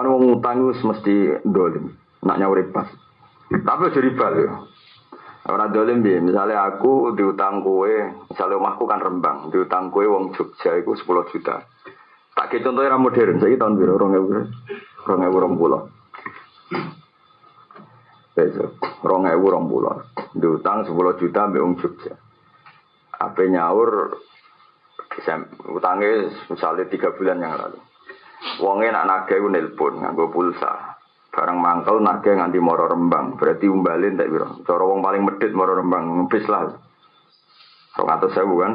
Mana wong utang mesti dolim, nak nyawur pas. Tapi jadi riba ya. Orang dolim dia, misalnya aku diutang kue, misalnya omahku kan Rembang, diutang kue wong Jogja itu 10 juta. Tak kayak contohnya orang modern, saya tahun ewu orang pulau. Besok, orang ewu orang pulau, diutang 10 juta ambil wong Jogja. Apa nyaur, utangnya misalnya tiga bulan yang lalu. Wongnya nak nagih nelpon, nganggo pulsa. Barang mangkel nake nganti moro rembang, berarti umbalin tak biro. Cara wong paling medit moro rembang, ngepis lah. Rong atau sewu kan?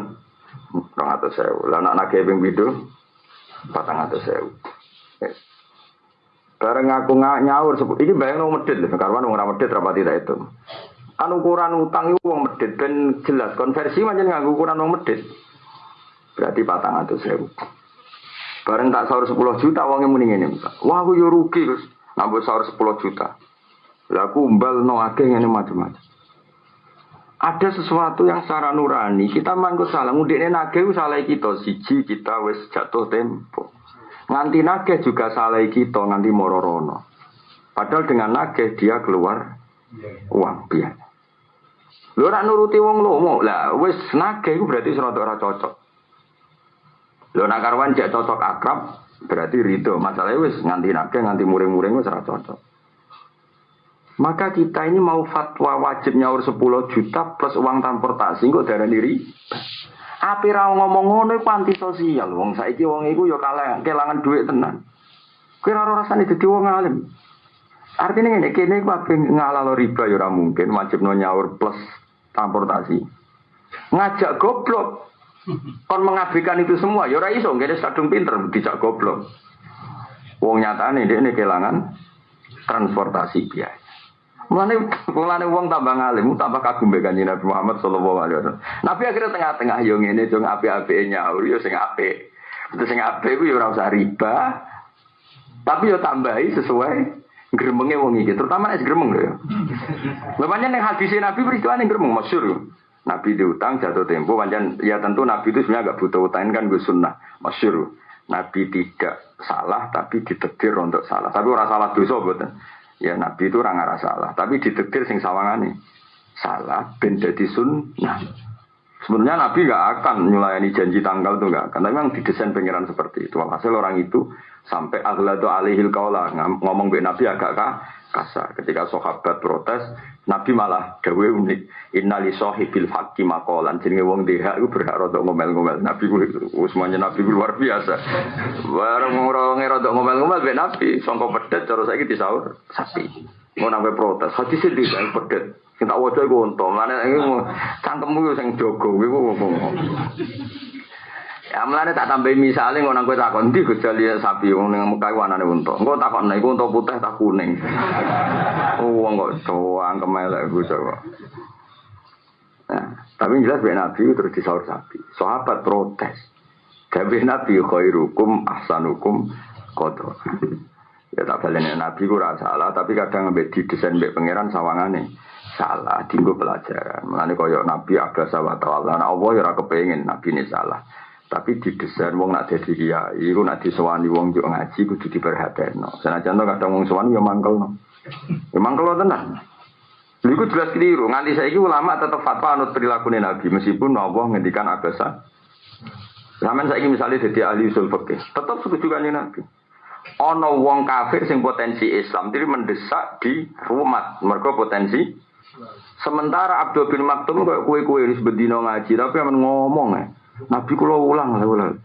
Rong atau sewu. Lah nak nake ping patang atau sewu. Bareng aku nggak nyaur, ini bayang nong medit, karena nong medit rapati itu. Kan ukuran utang itu wong medit, ben jelas konversi macam nggak ukuran nong medit. Berarti patang atau sewu. Bareng tak sahur 10 juta uangnya mending ini. Wah aku yo rugi, Gus. Nambah sahur 10 juta. Lah aku umbal no akeh ini macam-macam. Ada sesuatu yang secara nurani kita mangko salah ngudekne nagih salah kita siji kita wis jatuh tempo. Nganti nagih juga salah kita nganti mororono. Padahal dengan nagih dia keluar uang biaya. Lu ora nuruti wong lomo lah wis nagih berarti serata ora cocok. Lho nak karwan cek cocok akrab, Berarti ridho. Masalahnya wis nganti nake nganti muring-muring wis cocok. Maka kita ini mau fatwa wajib nyaur 10 juta plus uang transportasi kok darah diri. Api ra ngomong ngono iku anti sosial. Wong saiki wong iku ya kalah kelangan duit tenan. Kowe ora rasane dadi wong alim. Artinya ini, kini iku ape ngalalo riba ya ora mungkin wajib nyaur plus transportasi. Ngajak goblok. Kon mengabaikan itu semua, ya ora iso, ngene kadung pinter dijak goblok. Wong nyatane dia ini kehilangan transportasi biaya. Mulane mulane wong tambah ngalim, tambah kagum be kanjeng Nabi Muhammad sallallahu alaihi wasallam. Nabi akhirnya tengah-tengah yo ngene dong apik-apike nyaur yo sing apik. Terus sing apik ku yo ora usah riba. Tapi yo tambahi sesuai gremenge wong iki, terutama nek gremeng lho ya. Pancen ning Nabi peristiwa ning gremeng masyhur. Nabi diutang jatuh tempo, wajan ya tentu Nabi itu sebenarnya agak butuh utang kan gue sunnah, masyur. Nabi tidak salah tapi ditetir untuk salah. Tapi orang salah dosa betul. Ya Nabi itu orang salah, tapi ditetir sing sawangane salah ben dadi sunnah. Sebenarnya Nabi gak akan nyulayani janji tanggal itu gak akan. Tapi memang didesain pengiran seperti itu. Hasil orang itu sampai aghladu alihil kaulah ngomong be Nabi agak kasar. Ketika sahabat protes, Nabi malah gawe unik. Innali sohibil haqqi makolan. Jadi wong deha itu berhak rodok ngomel-ngomel. Nabi semuanya Nabi luar biasa. Barang orang rodok ngomel-ngomel be Nabi. Songkok pedet cara saya sahur sapi. Mau nambah protes. Hadis itu yang pedet. Kita wajah gue untung. Mana ini cangkemmu yang jogo. Gue ngomong. Ya mulane tak tambahi misale ngono kowe takon ndi Gus Jali sapi wong ning Mekah wanane unta. Engko takon nek unta putih tak kuning. Oh wong kok doang kemelek Gus kok. Nah, tapi jelas ben Nabi terus disaur sapi. Sahabat protes. Tapi Nabi khairukum ahsanukum kotor. Ya tak balene Nabi ku salah, tapi kadang mbek didesain mbek pangeran sawangane salah, dinggo pelajaran. Mulane koyo Nabi ada sawat Allah. Nah, Allah ya ora kepengin Nabi ini salah. Tapi di desain wong nak jadi kiai, iku nak disewani wong juk ngaji kudu. Senajan to kadang wong sewani ya mangkelno. Ya mangkelno tenan. Iku jelas keliru. Nganti saiki ulama tetap fatwa anut perilaku Nabi meskipun Allah ngendikan abasa. Zaman saiki misalnya jadi ahli usul fikih, tetap setuju kan Nabi. Ono wong kafir sing potensi Islam, jadi mendesak di rumah, mereka potensi. Sementara Abdul bin Maktum kayak kue-kue ini sebedino ngaji, tapi yang ngomong ya. Nabi kula ulang lah ulang.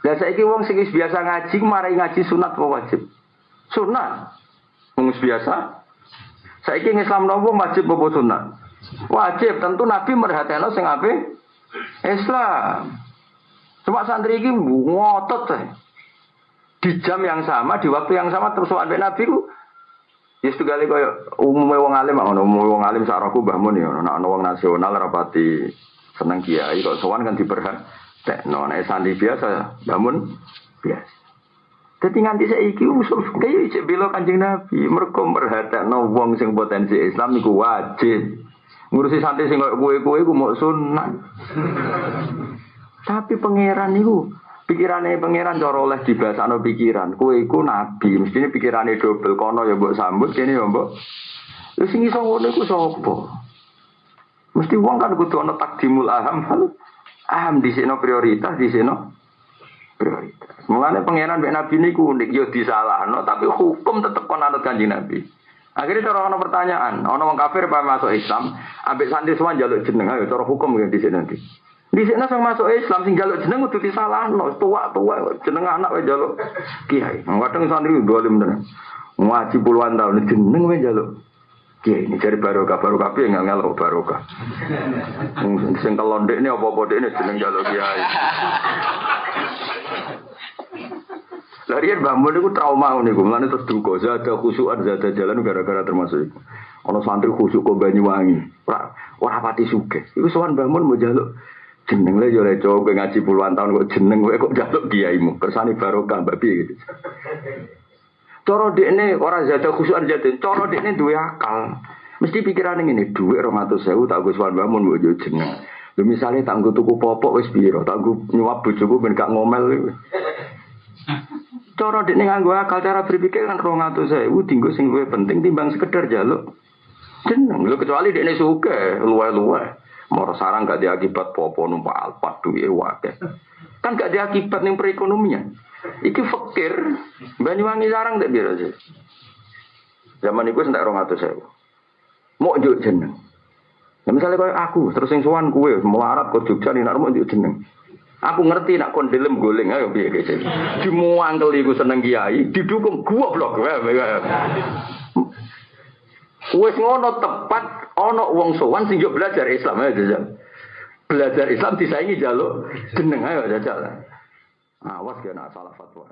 Lah saiki wong sing biasa ngaji marai ngaji sunat apa wajib? Sunat. Wong biasa. Saiki Islam nopo wajib apa sunat? Wajib, tentu Nabi merhatikan sing ape? Islam. Cuma santri iki ngotot teh. Di jam yang sama, di waktu yang sama terus sampai Nabi ku Ya kali kaya umumnya wong alim ngono, umumnya wong alim sak aku Mbah Mun ya, wong nasional rapati seneng kiai kok sowan kan diberhat tekno nek santri biasa bangun biasa. Jadi nganti saiki usul fikih cek bela Kanjeng Nabi. Mergo merhatekno wong sing potensi Islam niku wajib. Ngurusi santri sing koyo kowe-kowe iku mau sunnah tapi pangeran niku Pikirane pangeran cara oleh dibasakno pikiran. Kowe iku nabi, mestine pikirane double kono ya mbok sambut kene ya mbok. Lha sing iso ngono iku sapa? Mesti wong kan kudu ana takdimul aham. Aham sini prioritas, sini prioritas. Mulane pangeran mbek nabi niku unik yo disalahno tapi hukum tetep kon anut kanjeng nabi. Akhirnya cara ono pertanyaan, ono wong kafir apa masuk Islam, ambek semua jaluk jeneng ayo cara hukum ya di sini nanti. Di sini sang masuk Islam sing jaluk jeneng kudu disalahno, tua-tua jeneng anak wae jaluk kiai. Kadang santri dolim tenan. Ngaji puluhan tahun jeneng wae jaluk kiai. Ini cari barokah, barokah piye nggak ngelok barokah. Sing kelondek ini apa-apa ini jeneng jaluk kiai. Larian bangun itu trauma nih, gue mana terus duka, zada khusyuan, zada jalan gara-gara termasuk itu. Ono santri khusyuk ke Banyuwangi, ora pati suke. Iku sowan bangun mau jaluk jeneng le yo leco kowe ngaji puluhan tahun kok jeneng kowe kok jaluk kiaimu? Kersane barokah mbak gitu. Coro ini orang zada khusyuan zada coro ini dua akal. Mesti pikiran ini duit orang atau sewu tak gue suan bangun gue jeneng. Lu misalnya tak gue tuku popok wis biro tak gue nyuap bojoku ben gak ngomel Coro ini nganggo akal cara berpikir kan rong atau sewu tinggal sing gue penting timbang sekedar jaluk. Jeneng lu kecuali ini suka luwe-luwe Moro sarang gak diakibat popo numpak alpat duwe wakil. Kan gak diakibat nih perekonomian. Iki fakir. Banyuwangi sarang tak biasa sih. Zaman itu sentak rong atau saya. Mau juk jeneng. Ya misalnya kayak aku, terus yang suan kue, melarat ke Jogja nih, mau juk jeneng. Aku ngerti nak kondelem goleng ayo biar gitu. Dimuangkel iku seneng kiai, didukung blok. Wes ngono tepat Ono wong sowan sing belajar Islam aja jajal. Belajar Islam disaingi jaluk jeneng ayo jajal. Awas kena salah fatwa.